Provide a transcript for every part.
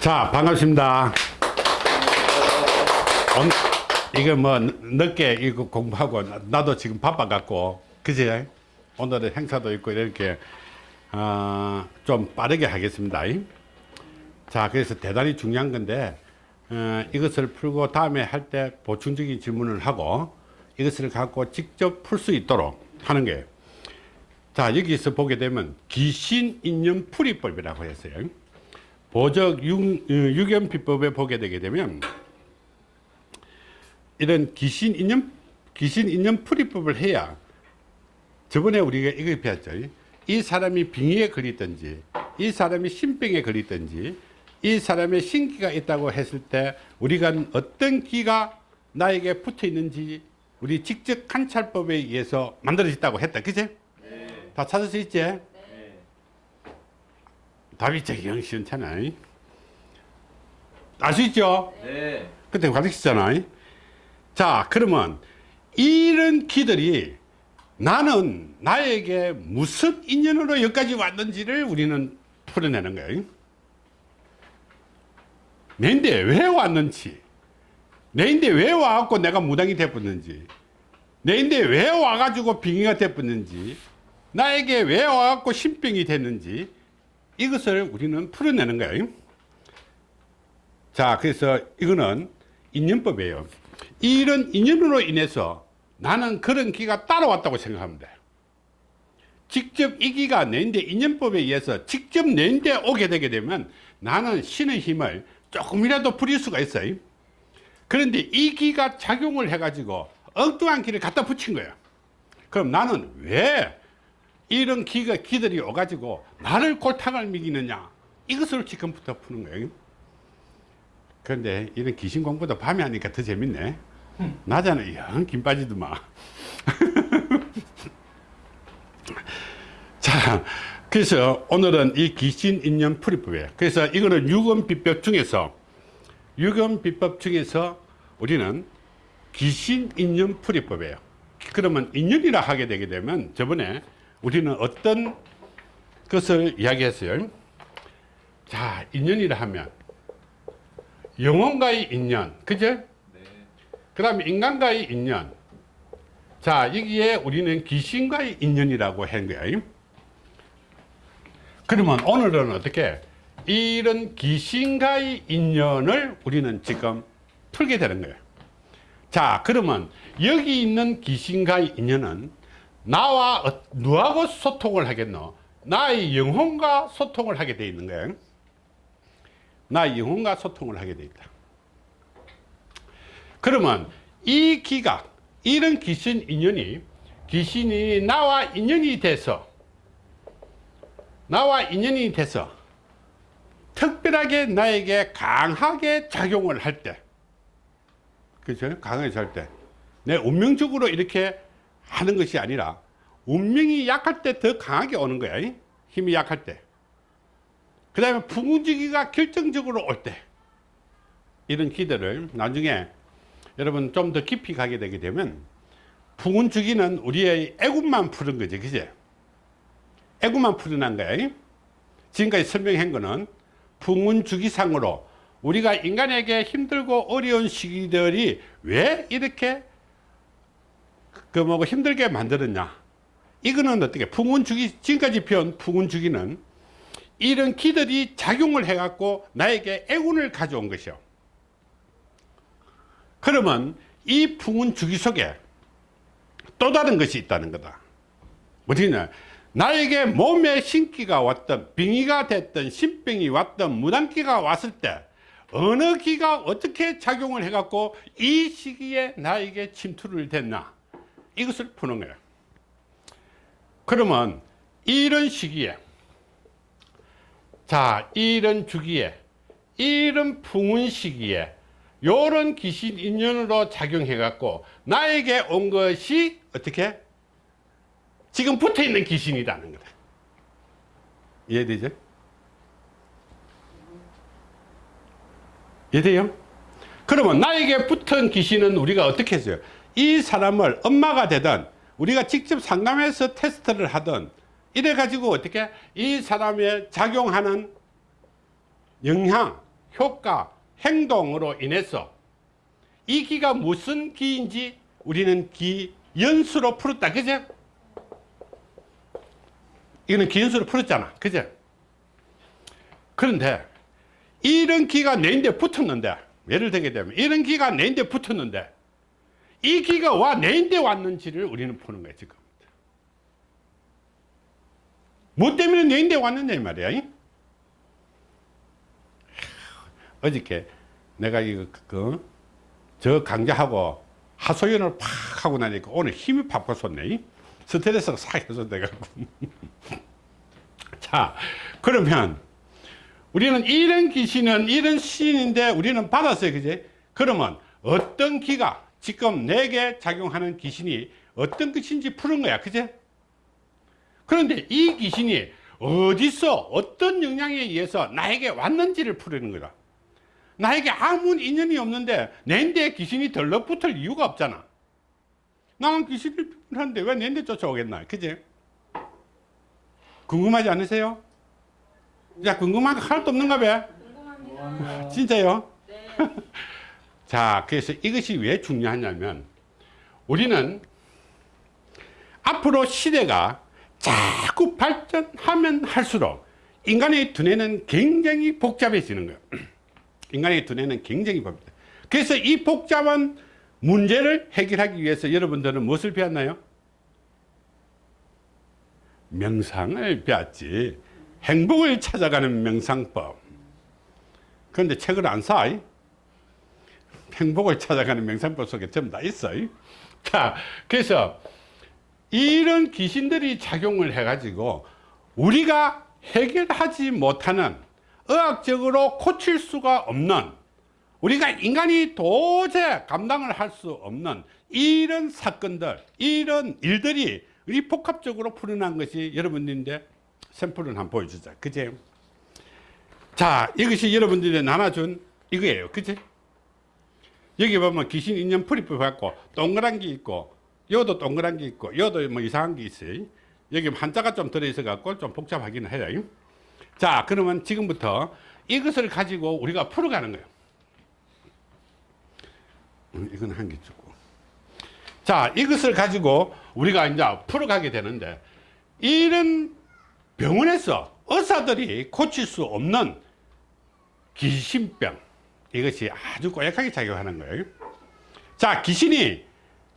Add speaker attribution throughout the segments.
Speaker 1: 자 반갑습니다. 온, 이거 뭐 늦게 이거 공부하고 나도 지금 바빠갖고 그제 오늘은 행사도 있고 이렇게 어, 좀 빠르게 하겠습니다. 자 그래서 대단히 중요한 건데 어, 이것을 풀고 다음에 할 때 보충적인 질문을 하고 이것을 갖고 직접 풀 수 있도록 하는 거예요 자 여기서 보게 되면 귀신인연 풀이법이라고 했어요 보적 유, 유견 비법에 보게 되게 되면 이런 귀신인연 귀신인연 풀이법을 해야 저번에 우리가 이거 배웠죠 이 사람이 빙의에 걸리든지 이 사람이 신병에 걸리든지 이 사람의 신기가 있다고 했을 때 우리가 어떤 기가 나에게 붙어 있는지 우리 직접 관찰법에 의해서 만들어졌다고 했다 그치? 네. 다 찾을 수 있지? 네. 답이 되게 시원찮아 알 수 있죠? 네. 그때 가르쳤잖아 자 그러면 이런 기들이 나는 나에게 무슨 인연으로 여기까지 왔는지를 우리는 풀어내는 거예요 내인데 왜 왔는지 내인데 왜 와갖고 내가 무당이 되었는지 내인데 왜 와가지고 빙의가 되었는지 나에게 왜 와갖고 신병이 됐는지 이것을 우리는 풀어내는 거예요. 자 그래서 이거는 인연법이에요. 이런 인연으로 인해서 나는 그런 기가 따라왔다고 돼 직접 이 기가 내인데 인연법에 의해서 직접 내인데 오게 되게 되면 나는 신의 힘을 조금이라도 부릴 수가 있어요. 그런데 이 기가 작용을 해 가지고 엉뚱한 기를 갖다 붙인 거야 그럼 나는 왜 이런 기가 기들이 오가지고 나를 골탕을 먹이느냐. 이것을 지금부터 푸는 거예요. 그런데 이런 귀신 공부도 밤에 하니까 더 재밌네. 낮에는 영 김 빠지더만 자 그래서 오늘은 이 귀신 인연 풀이법이에요. 그래서 이거는 유검비법 중에서 유검비법 중에서 우리는 귀신 인연 풀이법이에요. 그러면 인연이라 하게 되게 되면 저번에 우리는 어떤 것을 이야기했어요? 자 인연이라 하면 영혼과의 인연 그죠? 네. 그 다음에 인간과의 인연. 자 여기에 우리는 귀신과의 인연이라고 한 거예요 그러면 오늘은 어떻게 이런 귀신과의 인연을 우리는 지금 풀게 되는 거예요 자 그러면 여기 있는 귀신과의 인연은 나와 어, 누하고 소통을 하겠노? 나의 영혼과 소통을 하게 되어 있는 거예요 나의 영혼과 소통을 하게 되어 있다. 그러면 이 기각 이런 귀신 인연이 귀신이 나와 인연이 돼서 나와 인연이 돼서 특별하게 나에게 강하게 작용을 할 때, 그죠? 강하게 할 때, 내 운명적으로 이렇게 하는 것이 아니라 운명이 약할 때 더 강하게 오는 거야. 힘이 약할 때. 그 다음에 풍운지기가 결정적으로 올 때. 이런 기들을 나중에 여러분 좀 더 깊이 가게 되게 되면 풍운주기는 우리의 애군만 푸는 거지. 그제? 애군만 풀어난 거야. 지금까지 설명한 거는 풍운주기상으로 우리가 인간에게 힘들고 어려운 시기들이 왜 이렇게 그 뭐고 힘들게 만들었냐? 이거는 어떻게 풍운주기 지금까지 배운 풍운주기는 이런 기들이 작용을 해 갖고 나에게 애운을 가져온 것이요. 그러면 이 풍운주기 속에 또 다른 것이 있다는 거다. 뭐냐? 나에게 몸에 신기가 왔던 빙의가 됐던 신병이 왔던 무당기가 왔을 때 어느 기가 어떻게 작용을 해 갖고 이 시기에 나에게 침투를 됐나 이것을 푸는 거예요 그러면 이런 시기에 자 이런 주기에 이런 풍운 시기에 요런 귀신 인연으로 작용해 갖고 나에게 온 것이 어떻게 지금 붙어 있는 귀신이라는 거다 이해되죠? 이해돼요? 그러면 나에게 붙은 귀신은 우리가 어떻게 했어요? 이 사람을 엄마가 되든 우리가 직접 상담해서 테스트를 하든 이래 가지고 어떻게 이 사람의 작용하는 영향 효과, 행동으로 인해서 이 기가 무슨 기인지 우리는 기 연수로 풀었다. 그죠? 이거는 기연수로 풀었잖아. 그죠? 그런데 이런 기가 내 인데 붙었는데 예를 들게 되면 이런 기가 내 인데 붙었는데 이 기가 와 내인데 왔는지를 우리는 푸는 거야 지금 뭐 때문에 내인데 왔느냐 이 말이야 이? 어저께 내가 이거 그, 저 강좌하고 하소연을 팍 하고 나니까 오늘 힘이 이? 스트레스가 싹 해소 돼갖고 자 그러면 우리는 이런 귀신은 이런 시인인데 우리는 받았어요 그지 그러면 어떤 기가 지금 내게 작용하는 귀신이 어떤 것인지 푸는 거야 그지 그런데 이 귀신이 어디서 어떤 영향에 의해서 나에게 왔는지를 풀는 거다 나에게 아무 인연이 없는데 내인데 귀신이 덜렁붙을 이유가 없잖아 나는 귀신을 하는데 왜 내인데 쫓아오겠나 그지 궁금하지 않으세요? 야 궁금한 거 하나도 없는가 봐
Speaker 2: 궁금합니다.
Speaker 1: 진짜요?
Speaker 2: 네.
Speaker 1: 자 그래서 이것이 왜 중요하냐면 우리는 앞으로 시대가 자꾸 발전하면 할수록 인간의 두뇌는 굉장히 복잡해지는 거예요 인간의 두뇌는 굉장히 복잡해 그래서 이 복잡한 문제를 해결하기 위해서 여러분들은 무엇을 배웠나요? 명상을 배웠지 행복을 찾아가는 명상법 그런데 책을 안 사. 이? 행복을 찾아가는 명상법 속에 전부 다 있어. 이? 자, 그래서 이런 귀신들이 작용을 해가지고 우리가 해결하지 못하는 의학적으로 고칠 수가 없는 우리가 인간이 도저히 감당을 할 수 없는 이런 사건들, 이런 일들이 우리 복합적으로 풀어난 것이 여러분들인데 샘플을 한번 보여주자. 그제? 자, 이것이 여러분들이 나눠준 이거예요. 그치? 여기 보면 귀신 인연 풀이법 갖고 동그란 게 있고, 요도 동그란 게 있고, 요도 뭐 이상한 게 있어요. 여기 한자가 좀 들어있어 갖고 좀 복잡하기는 해요. 자, 그러면 지금부터 이것을 가지고 우리가 풀어가는 거예요. 음, 이건 한 개 주고. 자, 이것을 가지고 우리가 이제 풀어가게 되는데, 이런 병원에서 의사들이 고칠 수 없는 귀신병 이것이 아주 고약하게 작용하는 거예요. 자 귀신이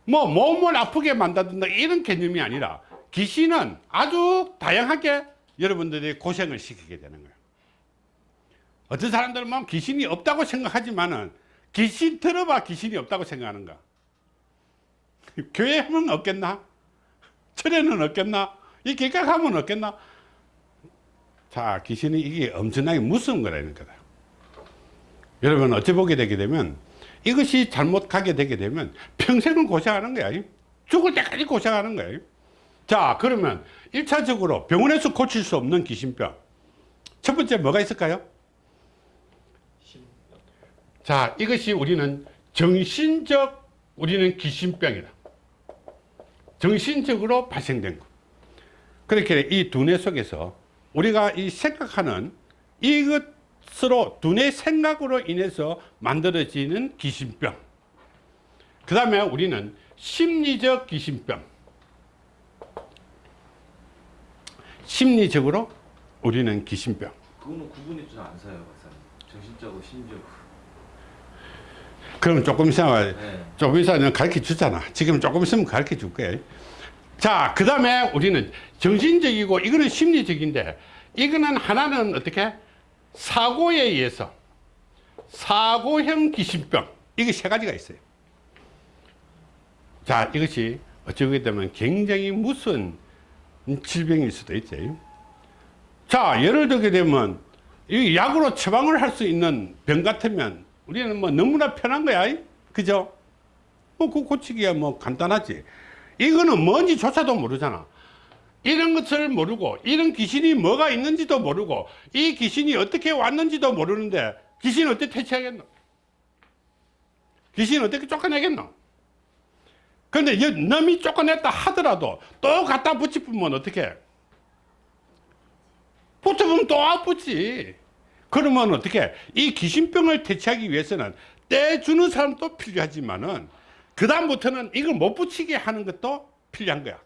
Speaker 1: 뭐 몸을 아프게 만든다 이런 개념이 아니라 귀신은 아주 다양하게 여러분들이 고생을 시키게 되는 거예요. 어떤 사람들은 뭐 귀신이 없다고 생각하지만은 귀신 들어봐 귀신이 없다고 생각하는가? 교회 하면 없겠나? 철에는 없겠나? 이 길가가면 없겠나? 자 귀신이 이게 엄청나게 무서운 거라는 거다 여러분 어찌 보게 되게 되면 이것이 잘못 가게 되게 되면 평생을 고생하는 거야. 죽을 때까지 고생하는 거예요 자 그러면 1차적으로 병원에서 고칠 수 없는 귀신병. 첫 번째 뭐가 있을까요? 자 이것이 우리는 정신적 우리는 귀신병이다. 정신적으로 발생된 것. 그렇게 이 두뇌 속에서 우리가 이 생각하는 이것 으로 두뇌 생각으로 인해서 만들어지는 귀신병 그 다음에 우리는 심리적 귀신병 심리적으로 우리는 귀신병
Speaker 3: 그거는 구분이 좀 안 사요, 박사님. 정신적으로 심리적으로.
Speaker 1: 그럼 조금 있으면
Speaker 3: 네.
Speaker 1: 조금 있으면 가르쳐 주잖아 지금 조금 있으면 가르쳐 줄 거예요 자그 다음에 우리는 정신적이고 이거는 심리적인데 이거는 하나는 어떻게 사고에 의해서 사고형 귀신병 이게 세 가지가 있어요. 자 이것이 어찌보게 되면 굉장히 무서운 질병일 수도 있죠 자 예를 들게 되면 이 약으로 처방을 할 수 있는 병 같으면 우리는 뭐 너무나 편한 거야. 그죠? 뭐 그 고치기야 뭐 간단하지. 이거는 뭔지조차도 모르잖아 이런 것을 모르고 이런 귀신이 뭐가 있는지도 모르고 이 귀신이 어떻게 왔는지도 모르는데 귀신 어떻게 퇴치하겠노? 귀신 어떻게 쫓아내겠노? 여- 남이 쫓아냈다 하더라도 또 갖다 붙이면 어떻게 붙여보면 또 아프지. 그러면 어떻게 이 귀신병을 퇴치하기 위해서는 떼주는 사람도 필요하지만은 그 다음부터는 이걸 못 붙이게 하는 것도 필요한 거야.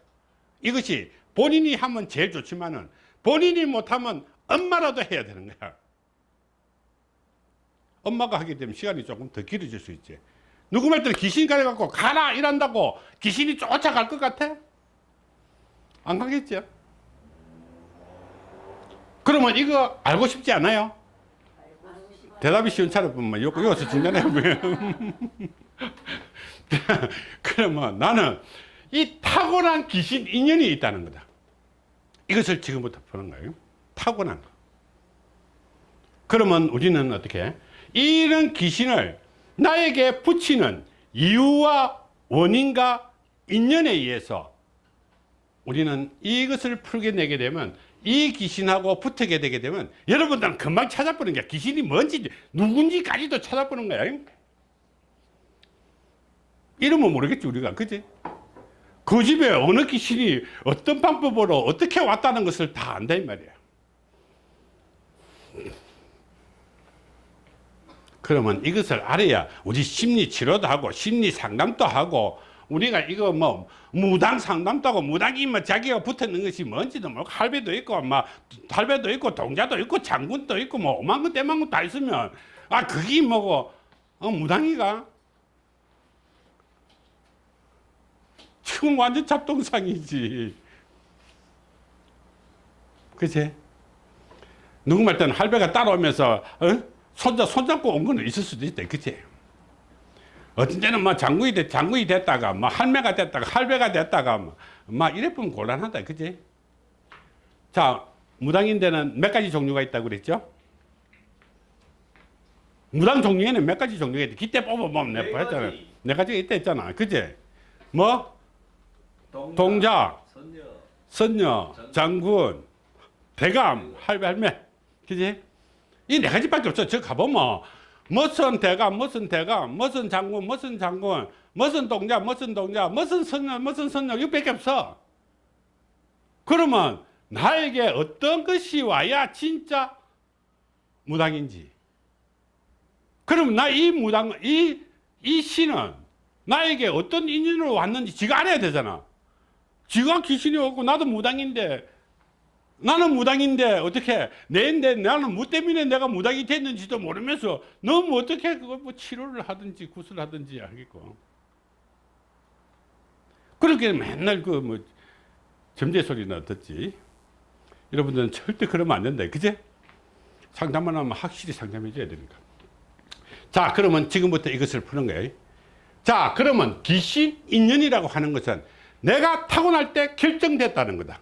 Speaker 1: 이것이 본인이 하면 제일 좋지만은 본인이 못하면 엄마라도 해야 되는 거야. 엄마가 하게 되면 시간이 조금 더 길어질 수 있지. 누구 말 때는 귀신이 가려갖고 가라 이란다고 귀신이 쫓아갈 것 같아? 안 가겠죠? 그러면 이거 알고 싶지 않아요? 대답이 시원찮을 뿐만 요, 여기서 중간에 그러면 나는 이 타고난 귀신 인연이 있다는 거다 이것을 지금부터 푸는 거예요. 타고난 거. 그러면 우리는 어떻게? 이런 귀신을 나에게 붙이는 이유와 원인과 인연에 의해서 우리는 이것을 풀게내게 되면 이 귀신하고 붙게 되게 되면 여러분들은 금방 찾아보는 게 귀신이 뭔지 누군지까지도 찾아보는 거야. 이름은 모르겠지 우리가. 그지 그 집에 어느 귀신이 어떤 방법으로 어떻게 왔다는 것을 다 안다 이 말이야. 그러면 이것을 알아야 우리 심리 치료도 하고 심리 상담도 하고 우리가 이거 뭐 무당 상담도 하고 무당이 뭐 자기가 붙었는 것이 뭔지도 모르고 할배도 있고 막 할배도 있고 동자도 있고 장군도 있고 뭐 오만 건 때만 건다 있으면 아 그게 뭐고? 어, 무당이가 지금 완전 잡동상이지 그치? 누구 말 때는 할배가 따라오면서 어? 손자 손잡고 온 거는 있을 수도 있다 그치? 어떤 때는 뭐 장군이, 됐, 장군이 됐다가 뭐 할매가 됐다가 할배가 됐다가 뭐, 막 이래 보면 곤란하다 그치? 자 무당인데는 몇 가지 종류가 있다고 그랬죠? 무당 종류에는 몇 가지 종류가 있다 기대 뽑아 보면
Speaker 3: 네
Speaker 1: 내가 했잖아
Speaker 3: 가지.
Speaker 1: 네 가지가 있다 했잖아 그치? 뭐?
Speaker 3: 동자,
Speaker 1: 동자.
Speaker 3: 선녀,
Speaker 1: 선녀, 장군, 대감, 할배, 할매. 그지? 이 네 가지밖에 없어. 저 가보면, 무슨 대감, 무슨 대감, 무슨 장군, 무슨 장군, 무슨 동자, 무슨 동자, 무슨 선녀, 무슨 선녀, 이거밖에 없어. 그러면, 나에게 어떤 것이 와야 진짜 무당인지. 그럼 나 이 무당, 이, 이 신은 나에게 어떤 인연으로 왔는지 지가 알아야 되잖아. 지가 귀신이 오고 나도 무당인데 나는 무당인데 어떻게 내인데 나는 뭐 때문에 내가 무당이 됐는지도 모르면서 너무 어떻게 그걸 뭐 치료를 하든지 구슬 하든지 하겠고. 그렇게 맨날 그 뭐 점재 소리나 듣지. 여러분들은 절대 그러면 안 된다. 그제? 상담만 하면 확실히 상담해 줘야 되니까. 자 그러면 지금부터 이것을 푸는 거예요. 자 그러면 귀신 인연이라고 하는 것은 내가 타고날 때 결정됐다는 거다.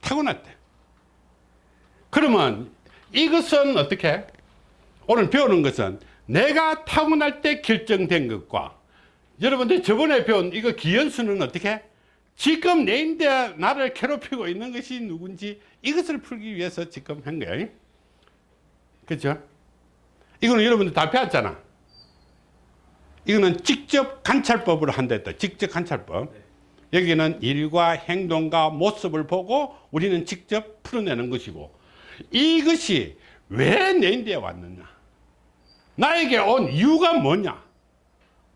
Speaker 1: 타고날 때. 그러면 이것은 어떻게? 오늘 배우는 것은 내가 타고날 때 결정된 것과 여러분들 저번에 배운 이거 기현수는 어떻게? 지금 내 인데 나를 괴롭히고 있는 것이 누군지 이것을 풀기 위해서 지금 한 거예요 그렇죠? 이거는 여러분들 다 배웠잖아. 이거는 직접 관찰법으로 한다 했다. 직접 관찰법 여기는 일과 행동과 모습을 보고 우리는 직접 풀어내는 것이고 이것이 왜 내 인대에 왔느냐? 나에게 온 이유가 뭐냐?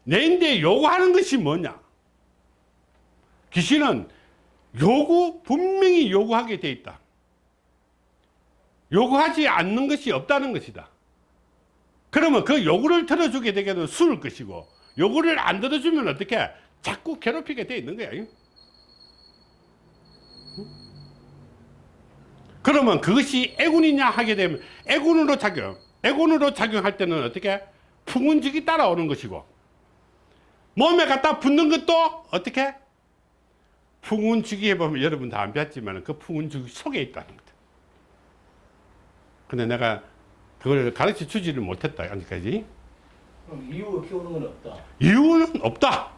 Speaker 1: 내 인대에 요구하는 것이 뭐냐? 귀신은 요구 분명히 요구하게 돼 있다. 요구하지 않는 것이 없다는 것이다. 그러면 그 요구를 들어주게 되게는 술을 것이고 요구를 안 들어주면 어떻게 자꾸 괴롭히게 돼 있는 거야 그러면 그것이 애군이냐 하게 되면 애군으로 작용 애군으로 작용할 때는 어떻게? 풍운직이 따라오는 것이고 몸에 갖다 붙는 것도 어떻게? 풍운직이 해보면 여러분 다안 배웠지만 그 풍운직 속에 있다는 거다. 근데 내가 그걸 가르쳐 주지를 못했다 아직까지.
Speaker 2: 그럼 이유가 키우는 건 없다.
Speaker 1: 이유는 없다.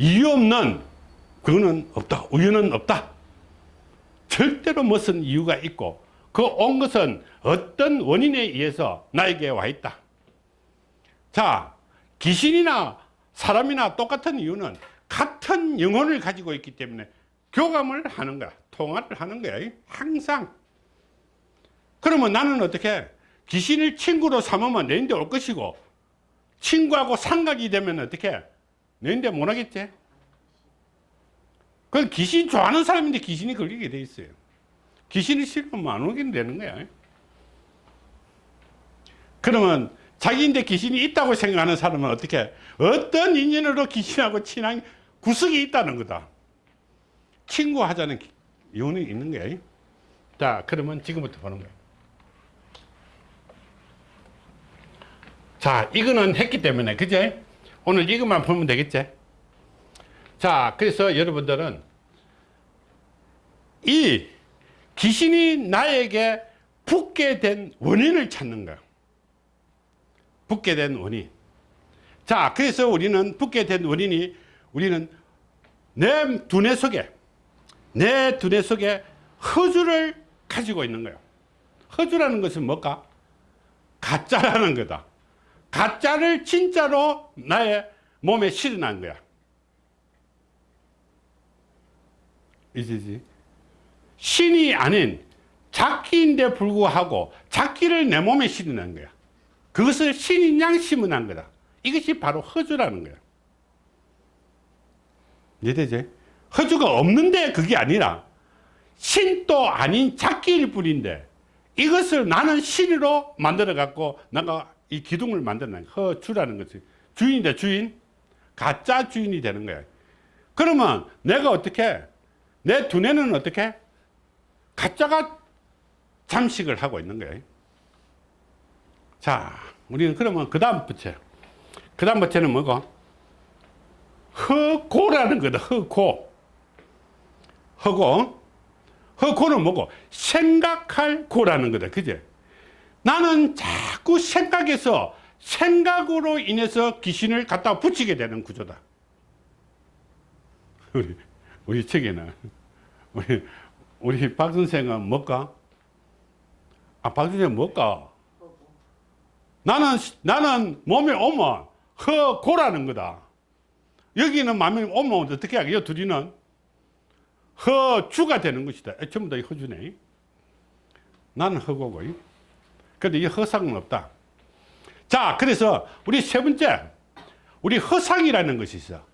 Speaker 1: 이유 없는 그거는 없다. 우유는 없다. 절대로 무슨 이유가 있고 그 온 것은 어떤 원인에 의해서 나에게 와 있다. 자, 귀신이나 사람이나 똑같은 이유는 같은 영혼을 가지고 있기 때문에 교감을 하는 거야. 통화를 하는 거야. 항상. 그러면 나는 어떻게 귀신을 친구로 삼으면 내인데 올 것이고 친구하고 상각이 되면 어떻게 내인데 못 하겠지? 그건 귀신 좋아하는 사람인데 귀신이 걸리게 돼 있어요. 귀신이 싫으면 안 오게 되는 거야. 그러면 자기인데 귀신이 있다고 생각하는 사람은 어떻게 어떤 인연으로 귀신하고 친한 구석이 있다는 거다. 친구 하자는 기- 이유는 있는 거야. 자, 그러면 지금부터 보는 거야. 자, 이거는 했기 때문에, 그제? 오늘 이것만 보면 되겠지? 자, 그래서 여러분들은 이 귀신이 나에게 붙게 된 원인을 찾는 거야. 붙게 된 원인. 자, 그래서 우리는 붙게 된 원인이 우리는 내 두뇌 속에, 내 두뇌 속에 허주를 가지고 있는 거예요. 허주라는 것은 뭘까? 가짜라는 거다. 가짜를 진짜로 나의 몸에 실어난 거야. 이지지? 신이 아닌 작기인데 불구하고 작기를 내 몸에 실어난 거야. 그것을 신인 양 심어난 거다. 이것이 바로 허주라는 거야. 이해되지? 허주가 없는데 그게 아니라 신도 아닌 작기일 뿐인데 이것을 나는 신으로 만들어 갖고 내가 이 기둥을 만들어낸 허주라는 것이 주인인데 주인 가짜 주인이 되는 거야. 그러면 내가 어떻게 내 두뇌는 어떻게 가짜가 잠식을 하고 있는 거예요. 자, 우리는 그러면 그 다음 부채. 그 다음 부채는 뭐고? 허고라는 거다. 허고. 허고. 허고는 뭐고? 생각할 고라는 거다. 그제? 나는 자꾸 생각에서 생각으로 인해서 귀신을 갖다 붙이게 되는 구조다. 우리, 우리 책에는, 우리, 우리 박 선생은 뭘까? 아, 박 선생 뭘까? 나는, 나는 몸에 오면 허 고라는 거다. 여기는 마음에 오면 어떻게 하겠요? 둘이는 허 주가 되는 것이다. 전부 다 허주네. 나는 허고고. 근데 이 허상은 없다. 자, 그래서 우리 세 번째, 우리 허상이라는 것이 있어.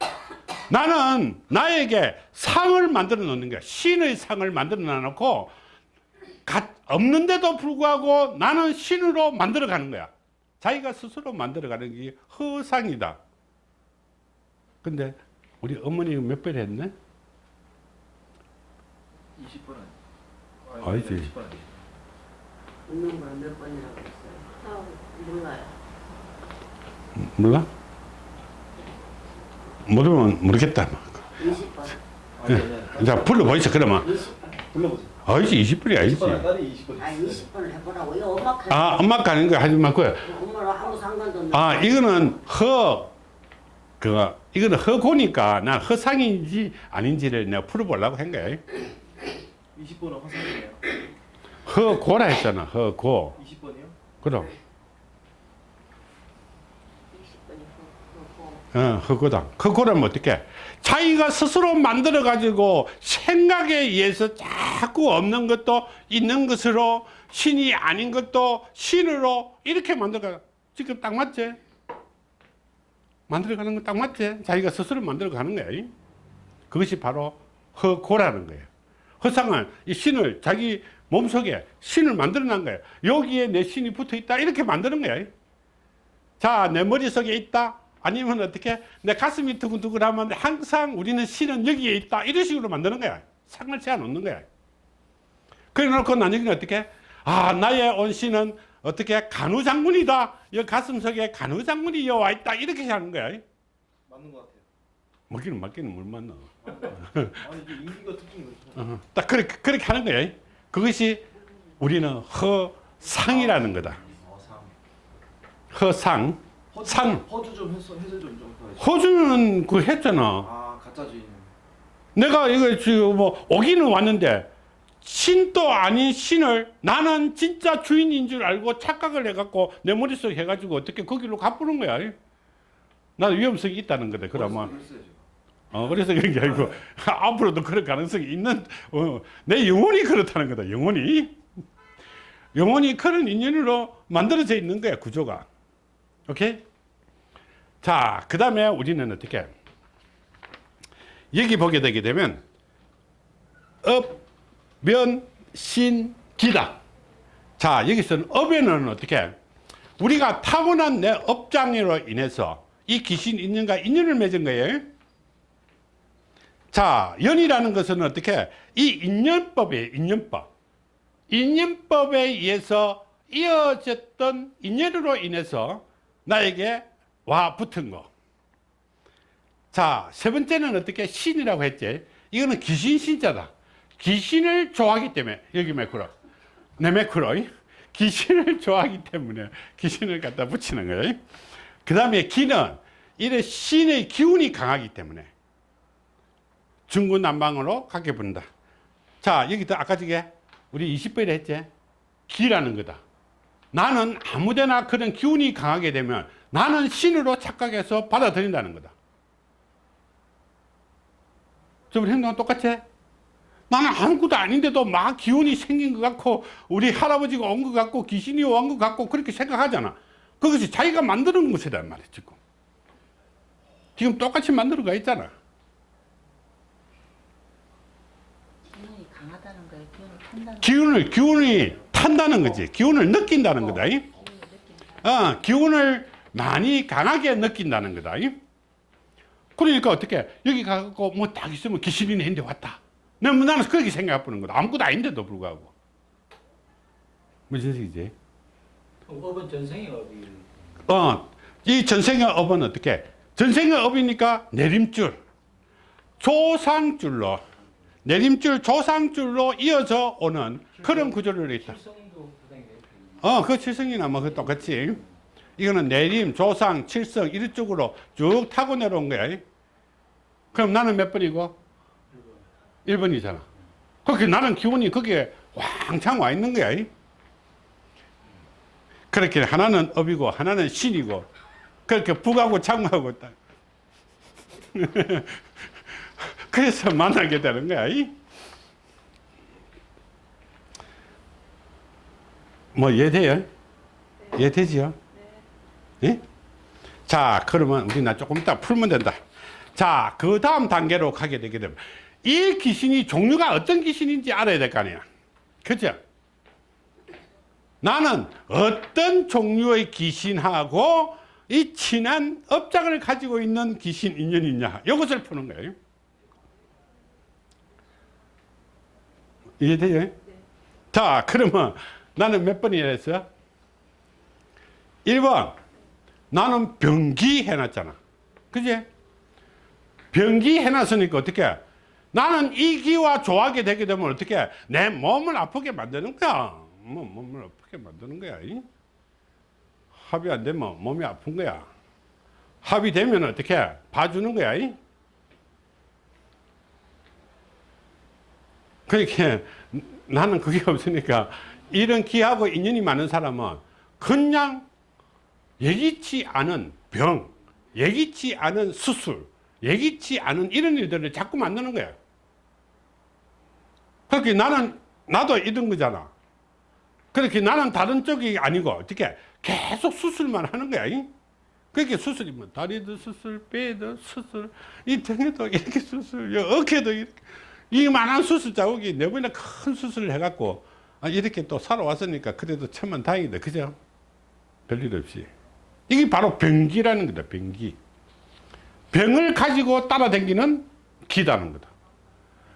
Speaker 1: 나는 나에게 상을 만들어 놓는 거야. 신의 상을 만들어 놓고 없는데도 불구하고 나는 신으로 만들어 가는 거야. 자기가 스스로 만들어 가는 게 허상이다. 근데 우리 어머니 몇 번 했네?
Speaker 3: 20번
Speaker 1: 아니지.
Speaker 3: 10번 아니지.
Speaker 4: 있는 걸 몇 번이라고 했어요? 아, 몰라요.
Speaker 1: 몰라? 모르면 모르겠다.
Speaker 4: 20번.
Speaker 3: 아니 아니 아니.
Speaker 1: 자, 불러보이소, 그러면.
Speaker 4: 20번.
Speaker 3: 불러보세요.
Speaker 1: 아니지, 20분이 아니지.
Speaker 3: 10번 딸이 20번.
Speaker 4: 아, 20번을 해보라고요. 엄마 카
Speaker 1: 아, 엄마 가는 거 하지 말고.
Speaker 4: 엄마랑 아무 상관도 없는
Speaker 1: 아, 이거는 허, 그, 이거는 허고니까 난 허상인지 아닌지를 내가 풀어보려고 한 거야.
Speaker 3: 20번은 허상이에요.
Speaker 1: 허고라 했잖아, 허고.
Speaker 3: 20번이요?
Speaker 1: 그럼.
Speaker 4: 20번이
Speaker 1: 어, 허고다. 허고라면 어떻게? 자기가 스스로 만들어 가지고 생각에 의해서 자꾸 없는 것도 있는 것으로 신이 아닌 것도 신으로 이렇게 만들어가. 지금 딱 맞지? 만들어 가는 거 딱 맞지? 자기가 스스로 만들어 가는 거야. 그것이 바로 허고라는 거예요. 허상은 이 신을 자기 몸속에 신을 만들어 놓은 거예요. 여기에 내 신이 붙어 있다. 이렇게 만드는 거야. 자, 내 머릿속에 있다. 아니면 어떻게 내 가슴이 두근두근하면 항상 우리는 신은 여기에 있다. 이런 식으로 만드는 거야. 상을 채워 놓는 거야. 그래 놓고 나중에는 어떻게? 아, 나의 온 신은 어떻게 간우장군이다. 이 가슴 속에 간우장군이 여와 있다. 이렇게 하는 거야.
Speaker 3: 맞는 것 같아요.
Speaker 1: 먹기는 맞기는 물 맞나.
Speaker 3: 아니 이게 인기가 특징이.
Speaker 1: 어, 딱 그렇게, 그렇게 하는 거야. 그것이 우리는 허상이라는 거다.
Speaker 3: 허상.
Speaker 1: 상.
Speaker 3: 허주 좀 해서 해설 좀좀 더.
Speaker 1: 호주는 그 했잖아.
Speaker 3: 아 가짜 주인.
Speaker 1: 내가 이거 지금 뭐 오기는 왔는데 신도 아닌 신을 나는 진짜 주인인 줄 알고 착각을 해갖고 내 머릿속에 해가지고 어떻게 거기로 가부는 거야. 나는 위험성이 있다는 거다. 그러면.
Speaker 3: 어,
Speaker 1: 그래서 그런 게 아니고 앞으로도 그럴 가능성이 있는 어, 내 영혼이 그렇다는 거다. 영혼이. 영혼이 그런 인연으로 만들어져 있는 거야 구조가 오케이 자그 다음에 우리는 어떻게 여기 보게 되게 되면 업, 면, 신, 기다 자 여기서는 업에는 어떻게 우리가 타고난 내 업장으로 인해서 이 귀신 인연과 인연을 맺은 거예요 자 연이라는 것은 어떻게 이 인연법이에요 인연법 인연법에 의해서 이어졌던 인연으로 인해서 나에게 와 붙은 거. 자, 세 번째는 어떻게 신이라고 했지? 이거는 귀신 신자다. 귀신을 좋아하기 때문에 여기 매크로. 내 매크로. 귀신을 좋아하기 때문에 귀신을 갖다 붙이는 거예요. 그 다음에 기는 이래 신의 기운이 강하기 때문에 중구난방으로 가게 본다. 자, 여기도 아까 저게 우리 20번에 했지? 기라는 거다. 나는 아무데나 그런 기운이 강하게 되면 나는 신으로 착각해서 받아들인다는 거다. 좀 행동은 똑같지? 나는 아무것도 아닌데도 막 기운이 생긴 것 같고 우리 할아버지가 온 것 같고 귀신이 온 것 같고 그렇게 생각하잖아. 그것이 자기가 만드는 것이란 말이야 지금. 지금 똑같이 만들어 가 있잖아.
Speaker 5: 기운이 강하다는 거예요. 기운을
Speaker 1: 기운이 탄다는 거지. 기운을 느낀다는
Speaker 5: 거다.
Speaker 1: 어, 기운을 많이 강하게 느낀다는 거다. 이? 그러니까 어떻게 여기 가고 뭐 딱 있으면 귀신이 내인데 왔다. 나는 나는 그렇게 생각해 보는 거다. 아무것도 아닌데도 불구하고. 무슨?
Speaker 2: 그럼 업은 전생의 업이
Speaker 1: 어, 이 전생의 업은 어떻게? 전생의 업이니까 내림줄, 조상줄로, 내림줄, 조상줄로 이어져 오는 그런 구조를 있다. 어, 그 칠성이나 뭐, 그 똑같이. 이거는 내림, 조상, 칠성, 이런 쪽으로 쭉 타고 내려온 거야. 그럼 나는 몇 번이고? 1번이잖아. 그렇게 나는 기운이 거기에 왕창 와 있는 거야. 그렇게 하나는 업이고, 하나는 신이고, 그렇게 북하고 장하고 딱. 그래서 만나게 되는 거야. 뭐 이해돼요? 이해되지요? 예? 자, 그러면 우리 나 조금 이따 풀면 된다. 자, 그 다음 단계로 가게 되게 되면 이 귀신이 종류가 어떤 귀신인지 알아야 될 거 아니야. 그죠? 나는 어떤 종류의 귀신하고 이 친한 업장을 가지고 있는 귀신 인연이 있냐. 이것을 푸는 거예요. 이해돼요? 자, 그러면 나는 몇 번이라 했어요? 1번. 나는 병기 해놨잖아. 그지? 병기 해놨으니까 어떻게? 나는 이 기와 좋아하게 되게 되면 어떻게? 내 몸을 아프게 만드는 거야. 뭐, 몸을 아프게 만드는 거야. 이? 합의 안 되면 몸이 아픈 거야. 합의되면 어떻게? 봐주는 거야. 이? 그렇게 나는 그게 없으니까 이런 기하고 인연이 많은 사람은 그냥 예기치 않은 병, 예기치 않은 수술, 예기치 않은 이런 일들을 자꾸 만드는 거야. 그렇게 나는, 나도 이런 거잖아. 그렇게 나는 다른 쪽이 아니고, 어떻게 계속 수술만 하는 거야. 이? 그렇게 수술이면 다리도 수술, 배도 수술, 이 등에도 이렇게 수술, 이 어깨도 이렇게. 이만한 수술 자국이 네 번이나 큰 수술을 해갖고, 아, 이렇게 또 살아왔으니까 그래도 천만 다행이다. 그죠? 별일 없이. 이게 바로 병기라는 거다, 병기. 병을 가지고 따라다니는 기다는 거다.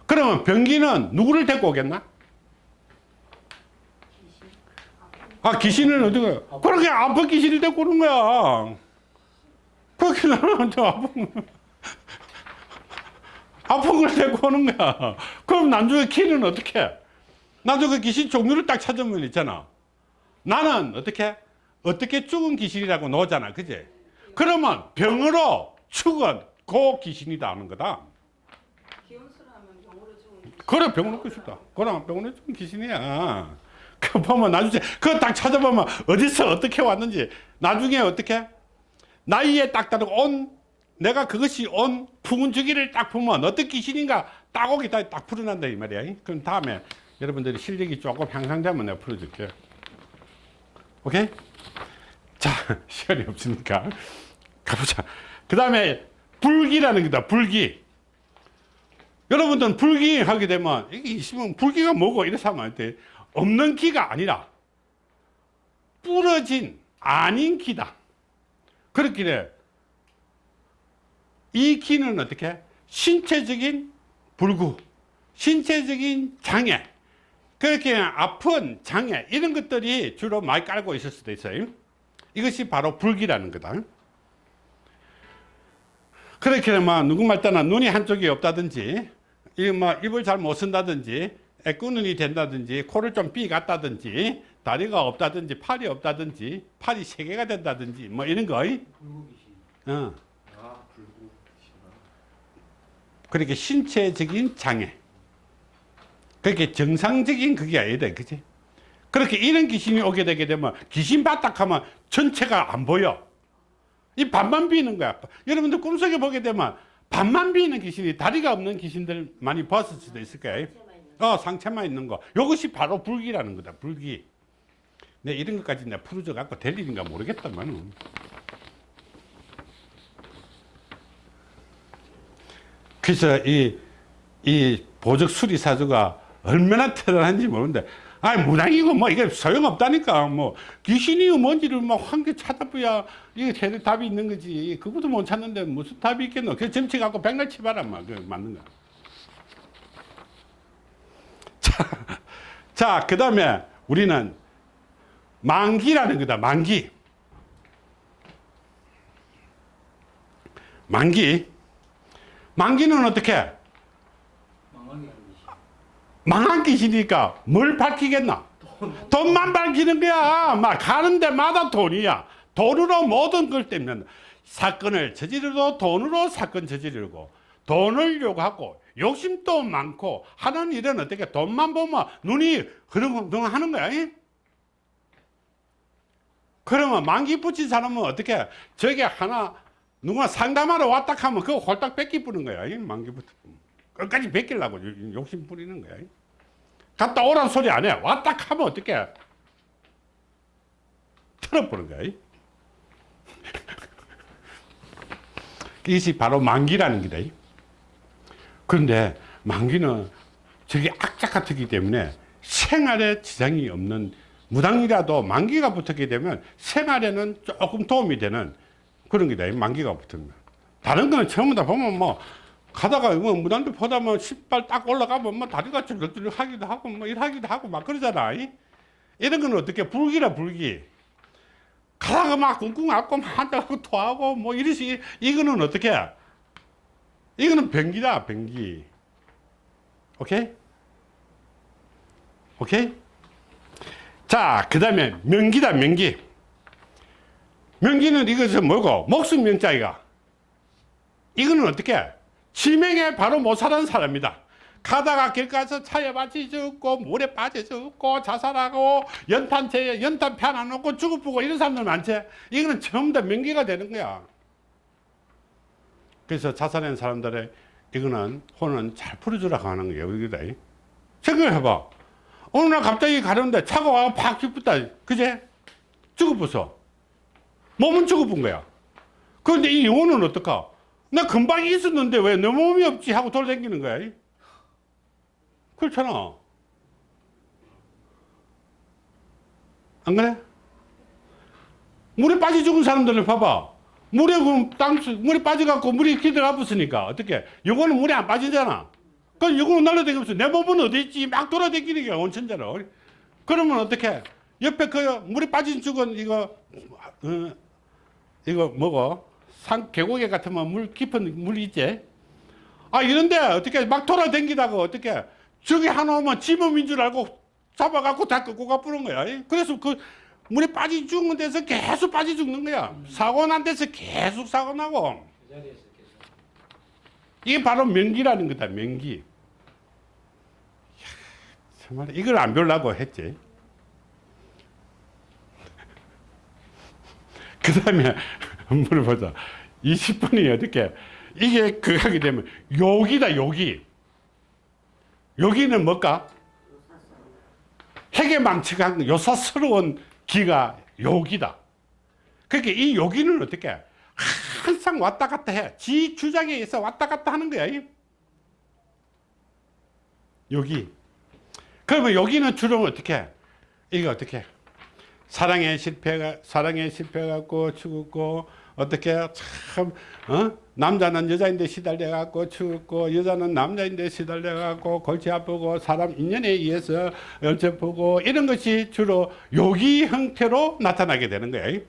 Speaker 1: 그러면 병기는 누구를 데리고 오겠나? 아, 귀신을 어디가, 그렇게 아픈 귀신을 데리고 오는 거야. 그렇게 나는 저 아픈, 거. 아픈 걸 데리고 오는 거야. 그럼 나중에 키는 어떻게 해? 나중에 귀신 종류를 딱 찾으면 있잖아. 나는 어떻게? 어떻게 죽은 귀신이라고 나오잖아. 그지? 그러면 병으로 죽은 그 귀신이다 하는 거다. 그래, 병으로 끝이다. 그럼 병으로 죽은 귀신이야. 그 보면 나중에, 그거 딱 찾아보면 어디서 어떻게 왔는지, 나중에 어떻게? 나이에 딱 따르고 온, 내가 그것이 온 품은 주기를 딱 보면 어떤 귀신인가 딱 오기 딱, 딱 풀어난다 이 말이야. 그럼 다음에 여러분들이 실력이 조금 향상되면 내가 풀어줄게. 오케이? 자, 시간이 없으니까 가보자. 그 다음에 불기라는 거다, 불기. 여러분들은 불기 하게 되면, 이게 있으면 불기가 뭐고 이래서 하면 안 돼. 없는 기가 아니라, 부러진, 아닌 기다. 그렇기에, 이 기는 어떻게? 신체적인 불구, 신체적인 장애, 그렇게 아픈 장애, 이런 것들이 주로 많이 깔고 있을 수도 있어요. 이것이 바로 불기라는 거다. 그렇게 되면 누구말 따나 눈이 한쪽이 없다든지, 이뭐 입을 잘 못 쓴다든지, 애꾸눈이 된다든지, 코를 좀 삐갔다든지, 다리가 없다든지, 팔이 없다든지, 팔이 세 개가 된다든지, 뭐 이런 거. 어.
Speaker 3: 아 불구 싫어.
Speaker 1: 그렇게 신체적인 장애. 그렇게 정상적인 그게 아니다. 그지? 그렇게 이런 귀신이 오게 되게 되면 귀신 바닥하면 전체가 안 보여. 이 반만 비는 거야. 여러분들 꿈속에 보게 되면 반만 비는 귀신이 다리가 없는 귀신들 많이 봤을 수도 있을 거예요. 어, 상체만 있는 거. 이것이 바로 불기라는 거다. 불기. 내 이런 것까지 내가 풀어줘 갖고 될 일인가 모르겠다만. 그래서 이, 이 보적 수리사주가 얼마나 대단한지 모르는데, 아 무당이고 뭐 이게 소용없다니까. 뭐 귀신이 뭔지를 뭐한개 찾아봐야 이게 제대 답이 있는 거지. 그것도 못 찾는데 무슨 답이 있겠노. 그 점치 갖고 백날 치봐라. 막. 그 맞는 거. 자, 자, 그 다음에 우리는 만기라는 거다. 만기. 만기. 만기는 어떻게?
Speaker 2: 기신.
Speaker 1: 망한 귀신이니까 뭘 밝히겠나? 돈만 밝히는 거야. 막 가는 데마다 돈이야. 돈으로 모든 걸 때문에 사건을 저지르도 돈으로 사건 저지르고 돈을 요구하고 욕심도 많고 하는 일은 어떻게 돈만 보면 눈이 흐릉흐릉 하는 거야. 이? 그러면 만기 붙인 사람은 어떻게 저게 하나 누가 상담하러 왔다 하면 그거 홀딱 뺏기 뿌는 거야. 이 만기 붙 끝까지 뺏기려고 요- 욕심 부리는 거야. 갔다 오란 소리 안 해. 왔다 하면 어떻게 틀어버는 거야. 이것이 바로 만기라는 거다. 그런데 만기는 저게 악착 같기 때문에 생활에 지장이 없는 무당이라도 만기가 붙었게 되면 생활에는 조금 도움이 되는 그런 게다. 만기가 붙은 거. 다른 거는 전부 다 보면 뭐 가다가 뭐 무당들 보다 뭐 신발 딱 올라가면 뭐 다리가 쭈글쭈글 하기도 하고 뭐 일하기도 하고 막 그러잖아. 이? 이런 거는 어떻게 불기라 불기. 가다가 막 꿍꿍 앓고 막 한다고 토하고 뭐 이러시 이거는 어떻게? 이거는 변기다 변기. 오케이? 오케이? 자, 그 다음에 명기다 명기. 명기는 이것은 뭐고? 목숨 명자이가. 이거는 어떻게? 치명에 바로 못 사는 사람이다. 가다가 길 가서 차에 맞지 죽고 물에 빠져 죽고 자살하고 연탄재 연탄 펴안 놓고 죽어보고 이런 사람들 많지. 이거는 전부 다 명기가 되는 거야. 그래서 자살한 사람들의 이거는 혼은 잘 풀어주라고 하는 거예요. 여기다. 생각해봐. 어느 날 갑자기 가려는데 차가 와서 팍 기쁘다. 그제? 죽어보소. 몸은 죽어본 거야. 그런데 이 영혼은 어떨까? 나 금방 있었는데 왜 내 몸이 없지? 하고 돌아다니는 거야. 그렇잖아. 안 그래? 물에 빠져 죽은 사람들을 봐봐. 물에, 그 땅, 물에 빠져갖고 물이 기대가 붙으니까 어떻게? 영혼은 물에 안 빠지잖아. 그럼 영혼은 날라다니면서 내 몸은 어디 있지? 막 돌아다니는 게 온천대로. 그러면 어떻게? 옆에 그 물에 빠진 죽은 이거, 어, 이거 뭐고? 산 계곡에 같으면 물 깊은 물 있지? 아 이런데 어떻게 막 돌아다니다가 어떻게 저기 하나 오면 지 몸인 줄 알고 잡아갖고 다 끌고 가 뿌는 거야. 그래서 그 물에 빠져 죽는 데서 계속 빠져 죽는 거야. 사고 난 데서 계속 사고 나고. 이게 바로 명기라는 거다, 명기. 정말 이걸 안 배우려고 했지. 그 다음에 물어보자. 20분이 어떻게, 이게 그 하게 되면 욕이다, 욕이. 욕이는 뭘까? 핵에 망치가 요사스러운 기가 여기다. 그러니까 이 여기는 어떻게 항상 왔다 갔다 해. 지 주장에 의해서 왔다 갔다 하는 거야. 이. 여기. 그러면 여기는 주로 어떻게 해? 이거 어떻게 해? 사랑에 실패가 사랑에 실패갖고 죽었고 어떻게 참 어? 남자는 여자인데 시달려 갖고 죽었고 여자는 남자인데 시달려 갖고 골치 아프고 사람 인연에 의해서 어쩌보고 이런 것이 주로 요기 형태로 나타나게 되는 거예요.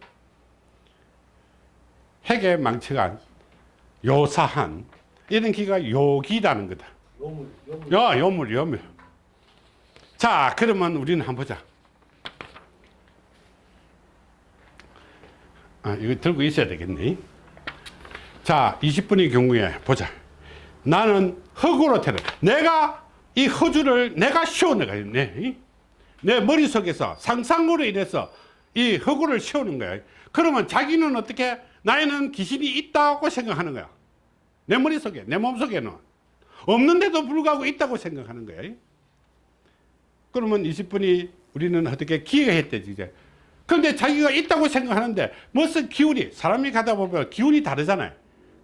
Speaker 1: 핵에 망쳐간 요사한 이런 기가 요기라는 거다.
Speaker 2: 요물, 요물.
Speaker 1: 야, 요물, 요물. 자, 그러면 우리는 한번 보자. 아, 이거 들고 있어야 되겠네. 자, 20분의 경우에 보자. 나는 흙으로 태어 내가 이 허주를 내가 씌워내가겠네. 내 머릿속에서 상상으로 인해서 이 흙을 씌우는 거야. 그러면 자기는 어떻게 나에는 귀신이 있다고 생각하는 거야. 내 머릿속에, 내 몸속에는. 없는데도 불구하고 있다고 생각하는 거야. 그러면 20분이 우리는 어떻게 기회했대지, 이제. 그런데 자기가 있다고 생각하는데 무슨 기운이, 사람이 가다 보면 기운이 다르잖아요.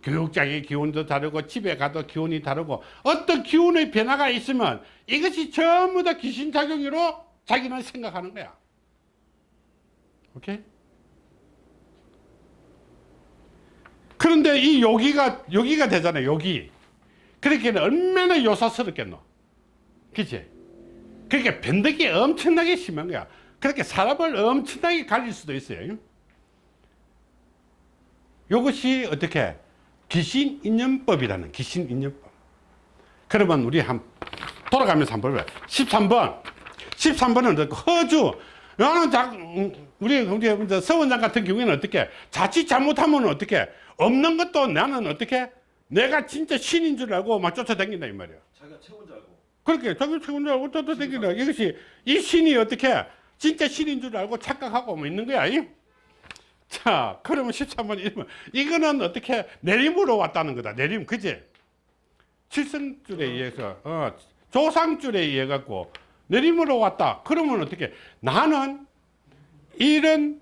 Speaker 1: 교육장의 기운도 다르고 집에 가도 기운이 다르고 어떤 기운의 변화가 있으면 이것이 전부 다 귀신작용으로 자기는 생각하는 거야. 오케이? 그런데 이 여기가, 여기가 되잖아요, 여기. 그렇게 얼마나 요사스럽겠노. 그치? 그러니까 변덕이 엄청나게 심한 거야. 그렇게 사람을 엄청나게 갈릴 수도 있어요. 이것이 어떻게 귀신 인연법이라는 귀신 인연법. 그러면 우리 한 돌아가면서 한번 볼까요? 13번. 13번은 허주. 나는 자, 음, 우리 우리 이제 서원장 같은 경우에는 어떻게 자칫 잘못하면 어떻게 없는 것도 나는 어떻게 내가 진짜 신인 줄 알고 막 쫓아다닌다 이 말이야.
Speaker 3: 자기가 최고인 줄 알고
Speaker 1: 그렇게 자기 최고인 줄 알고 쫓아다닌다. 이것이 이 신이 어떻게 진짜 신인 줄 알고 착각하고 뭐 있는 거야. 이? 자, 그러면 13번 이러면 이거는 어떻게 내림으로 왔다는 거다. 내림, 그지? 칠성줄에 의해서, 어, 조상줄에 의해 갖고 내림으로 왔다. 그러면 어떻게? 나는 이런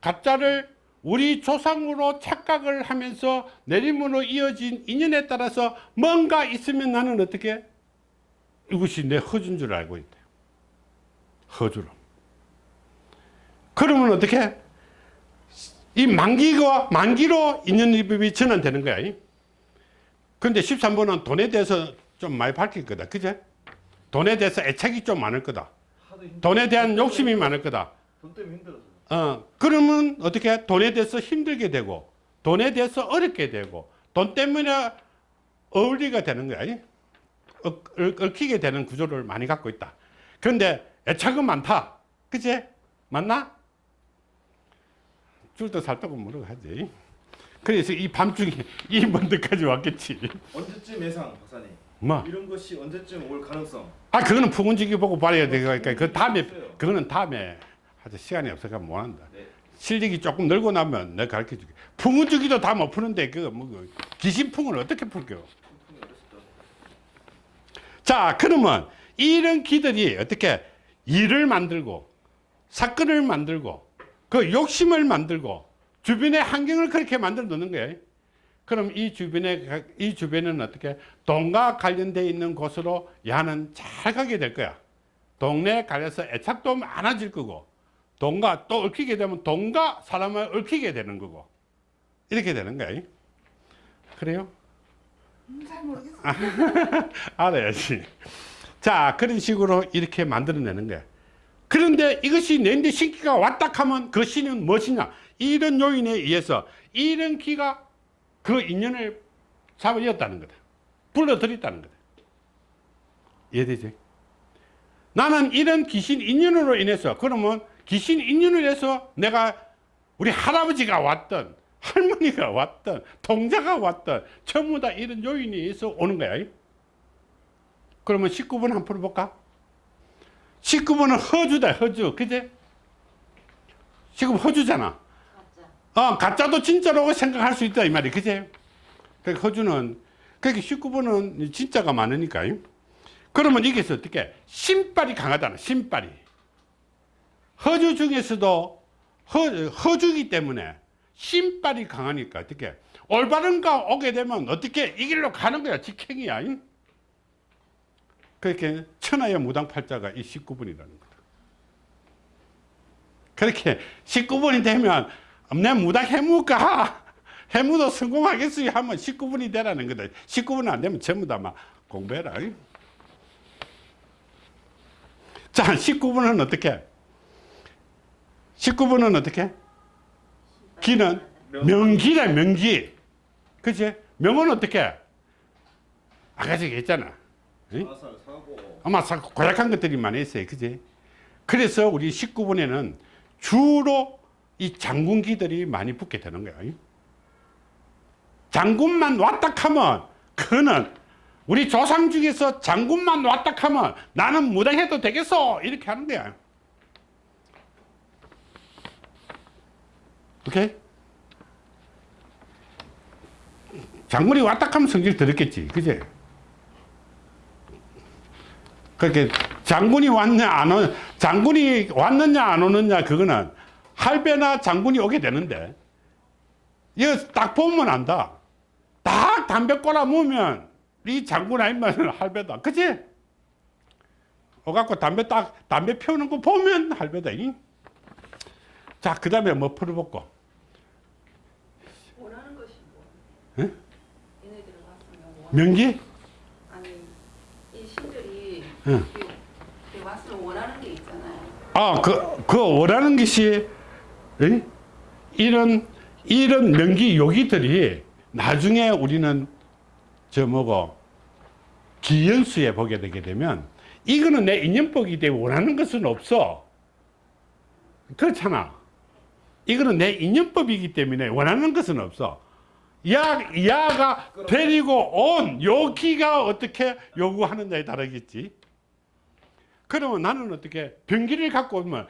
Speaker 1: 가짜를 우리 조상으로 착각을 하면서 내림으로 이어진 인연에 따라서 뭔가 있으면 나는 어떻게? 이것이 내 허준 줄 알고 있대. 허주로. 그러면 어떻게? 이 만기가 만기로 인연입이 전환되는 거야. 근데 13번은 돈에 대해서 좀 많이 밝힐 거다. 그제? 돈에 대해서 애착이 좀 많을 거다. 돈에 대한 욕심이 많을 거다.
Speaker 3: 돈 때문에 힘들어서
Speaker 1: 어, 그러면 어떻게 돈에 대해서 힘들게 되고 돈에 대해서 어렵게 되고 돈 때문에 어울리가 되는 거야. 어, 얽- 얽히게 되는 구조를 많이 갖고 있다. 그런데 애착은 많다. 그치? 맞나? 줄도 살다고 하지. 그래서 이 밤중에 이 먼 데까지 왔겠지.
Speaker 3: 언제쯤 예상 박사님
Speaker 1: 뭐?
Speaker 3: 이런 것이 언제쯤 올 가능성
Speaker 1: 아, 그거는 푸근지기 보고 봐야 되니까 그 다음에, 그거는 다음에 하자. 시간이 없어서 못 한다.
Speaker 3: 네.
Speaker 1: 실력이 조금 늘고 나면 내가 가르쳐 줄게. 풍은주기도 다 못 푸는데 그거 뭐그 귀신풍을 어떻게 풀겨? 자, 그러면 이런 기들이 어떻게 일을 만들고 사건을 만들고 그 욕심을 만들고 주변의 환경을 그렇게 만들어 놓는 거예요. 그럼 이 주변에 가- 이 주변은 어떻게 돈과 관련돼 있는 곳으로 야는 잘 가게 될 거야. 동네에 가려서 애착도 많아질 거고 돈과 또 얽히게 되면 돈과 사람을 얽히게 되는 거고 이렇게 되는 거예요. 그래요?
Speaker 5: 잘 모르겠어.
Speaker 1: 알아야지. 자, 그런 식으로 이렇게 만들어내는 거야. 그런데 이것이 내인데 신기가 왔다 하면 그 신은 무엇이냐? 이런 요인에 의해서 이런 기가 그 인연을 잡아이었다는 거다. 불러들였다는 거다. 이해되지? 나는 이런 귀신 인연으로 인해서 그러면 귀신 인연으로 해서 내가 우리 할아버지가 왔던 할머니가 왔던 동자가 왔던 전부 다 이런 요인에 의해서 오는 거야. 그러면 19번 한번 풀어볼까? 19번은 허주다 허주 그제? 지금 허주잖아
Speaker 4: 가짜.
Speaker 1: 어, 가짜도 진짜라고 생각할 수 있다 이 말이 그제? 그러니까 허주는 그렇게 19번은 진짜가 많으니까 그러면 이게서 어떻게 신발이 강하다는 신발이 허주 중에서도 허, 허주기 때문에 신발이 강하니까 어떻게 올바른 가 오게 되면 어떻게 이 길로 가는 거야 직행이야 잉? 그렇게 천하의 무당팔자가 이 19분이라는 거다 그렇게 19분이 되면 내 무당 해무가 해무도 성공하겠어요 하면 19분이 되라는 거다. 19분 안 되면 전부 다 막 공부해라. 잉? 자 19분은 어떻게? 19분은 어떻게? 기는 명기래 명기. 그치? 명은 어떻게? 아까 저기 했잖아 아마 사- 고약한 것들이 많이 있어요. 그지 그래서 우리 19분에는 주로 이 장군기들이 많이 붙게 되는 거야. 응? 장군만 왔다 하면 그는 우리 조상 중에서 장군만 왔다 하면 나는 무당해도 되겠어. 이렇게 하는 거야. 오케이? 장군이 왔다 하면 성질 들었겠지. 그지 그렇게 장군이 왔냐 안 오, 장군이 왔느냐 안 오느냐 그거는 할배나 장군이 오게 되는데 이거 딱 보면 안다 딱 담배 꼬라 모으면 이 장군 아니면 할배다 그치? 오갖고 담배 딱 담배 피우는 거 보면 할배다 자그 다음에 뭐 풀어볼고
Speaker 4: 원하는 것이 뭐?
Speaker 1: 응? 명기? 응.
Speaker 4: 왔으면 원하는 게 있잖아요.
Speaker 1: 아, 그, 그 원하는 것이, 에? 이런, 이런 명기 요기들이 나중에 우리는 저 뭐고, 기연수에 보게 되게 되면, 이거는 내 인연법이기 때문에 원하는 것은 없어. 그렇잖아. 이거는 내 인연법이기 때문에 원하는 것은 없어. 야, 야가 데리고 온 요기가 어떻게 요구하느냐에 다르겠지. 그러면 나는 어떻게 병기를 갖고 오면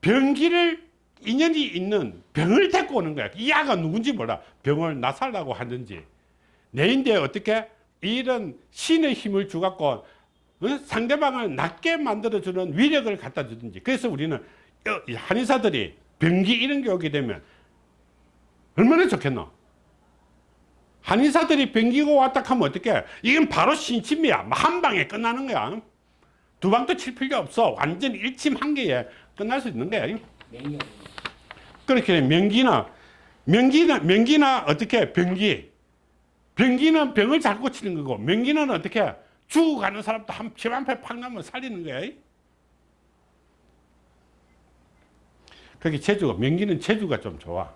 Speaker 1: 병기를 인연이 있는 병을 데리고 오는 거야. 이 아가 누군지 몰라. 병을 나 살라고 하는지. 내인데 어떻게 이런 신의 힘을 주갖고 어? 상대방을 낮게 만들어주는 위력을 갖다 주든지. 그래서 우리는 한의사들이 병기 이런 게 오게 되면 얼마나 좋겠노? 한의사들이 병기고 왔다 하면 어떻게? 이건 바로 신침이야. 한 방에 끝나는 거야. 두 방도 칠 필요 없어. 완전 일침 한 개에 끝날 수 있는 거야. 그렇게 명기나 명기나 명기나 어떻게 병기 병기는 병을 잘 고치는 거고 명기는 어떻게 죽어가는 사람도 한피한패팍 나면 살리는 거야. 그렇게 제주가 명기는 제주가 좀 좋아.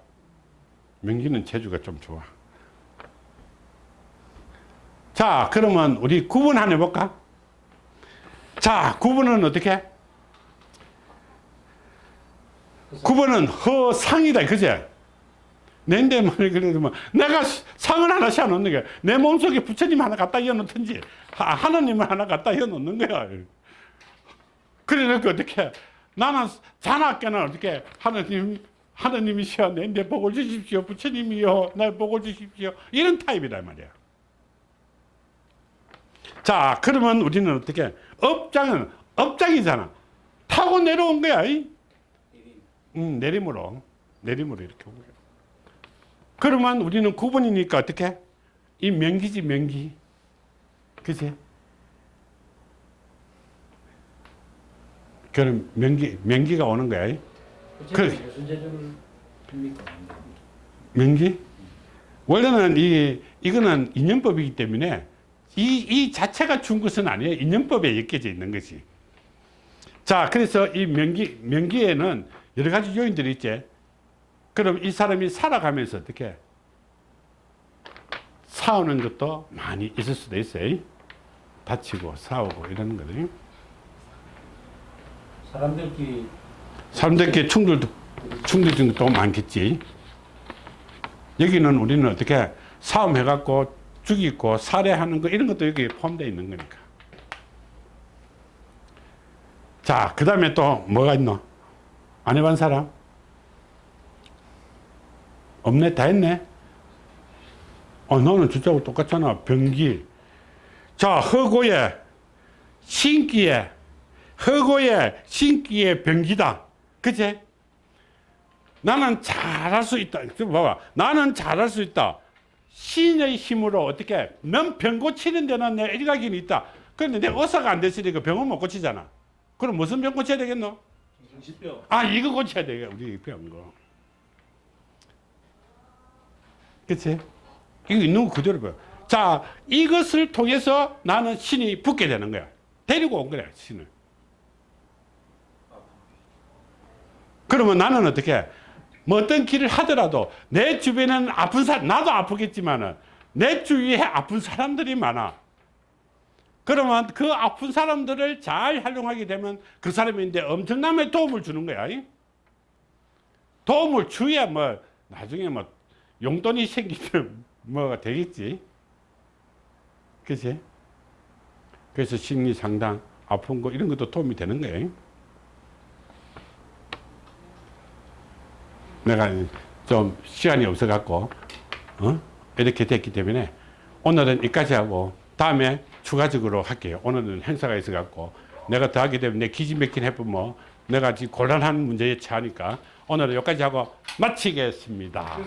Speaker 1: 명기는 제주가 좀 좋아. 자, 그러면 우리 구분 한번 해볼까? 자, 구분은 어떻게? 구분은 허상이다, 그제? 내인데 말이 그래도 뭐 내가 상을 하나 씌워 놓는 거야. 내 몸속에 부처님 하나 갖다 이어 놓든지 하- 하나님을 하나 갖다 이어 놓는 거야. 그래 놓고 어떻게 나는 자나깨나 어떻게 하나님 하나님이시여 내인데 복을 주십시오. 부처님이요 날 복을 주십시오. 이런 타입이란 말이야. 자, 그러면 우리는 어떻게 업장은 업장이잖아. 타고 내려온 거야. 이? 음, 내림으로 내림으로 이렇게 온 거예요. 그러면 우리는 구분이니까 어떻게? 이 명기지 명기. 그지? 그럼 명기 명기가 오는 거야.
Speaker 2: 합니까?
Speaker 1: 명기? 원래는 이 이거는 인연법이기 때문에 이, 이 자체가 준 것은 아니에요. 인연법에 엮여져 있는 것이. 자, 그래서 이 명기, 명기에는 여러 가지 요인들이 있지. 그럼 이 사람이 살아가면서 어떻게 싸우는 것도 많이 있을 수도 있어요. 다치고 싸우고 이런 거들.
Speaker 2: 사람들끼리
Speaker 1: 사람들끼리 충돌도, 충돌적인 것도 많겠지. 여기는 우리는 어떻게 싸움해갖고 죽이고 살해하는 거 이런 것도 여기 포함되어 있는 거니까. 자, 그 다음에 또 뭐가 있노? 안 해본 사람? 없네? 다 했네? 어, 너는 주자고 똑같잖아. 병기. 자, 허고에, 신기에, 허고에, 신기에 병기다. 그치? 나는 잘할 수 있다. 좀 봐봐. 나는 잘할 수 있다. 신의 힘으로 어떻게 넌병 고치는 데는 내 일각이 있다. 그런데 내 의사가 안 됐으니까 병은 못 고치잖아. 그럼 무슨 병 고쳐야 되겠노?
Speaker 2: 정신병.
Speaker 1: 아 이거 고쳐야 되겠 우리 병 거. 그치? 이거 있는 거 그대로 봐. 자 이것을 통해서 나는 신이 붙게 되는 거야. 데리고 온 거야 신을. 그러면 나는 어떻게 뭐 어떤 길을 하더라도 내 주변에는 아픈 사람 나도 아프겠지만은 내 주위에 아픈 사람들이 많아. 그러면 그 아픈 사람들을 잘 활용하게 되면 그 사람인데 엄청난 도움을 주는 거야. 이? 도움을 주야 뭐 나중에 뭐 용돈이 생기면 뭐가 되겠지. 그치? 그래서 심리 상담, 아픈 거 이런 것도 도움이 되는 거예요. 내가 좀 시간이 없어 갖고, 어? 이렇게 됐기 때문에 오늘은 여기까지 하고 다음에 추가적으로 할게요. 오늘은 행사가 있어 갖고 내가 더 하게 되면 내 기진맥진 해보면 내가 지금 곤란한 문제에 처하니까 오늘은 여기까지 하고
Speaker 2: 마치겠습니다.